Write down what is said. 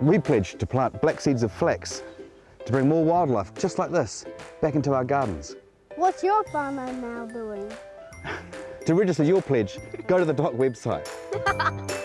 We pledged to plant black seeds of flax to bring more wildlife, just like this, back into our gardens. What's your farmer now doing? To register your pledge, go to the DOC website.